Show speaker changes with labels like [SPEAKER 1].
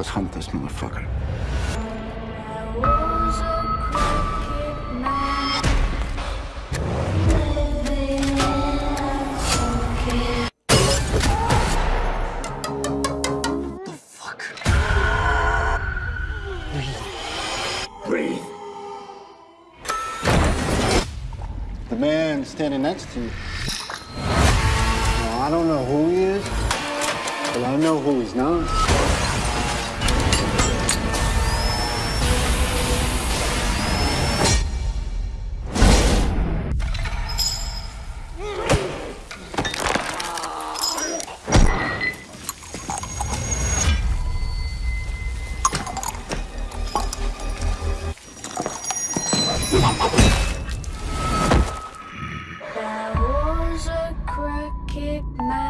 [SPEAKER 1] Let's hunt this motherfucker.
[SPEAKER 2] The fuck?
[SPEAKER 1] Breathe.
[SPEAKER 2] The man standing next to you. I don't know who he is, but I know who he's not. That was a cricket match.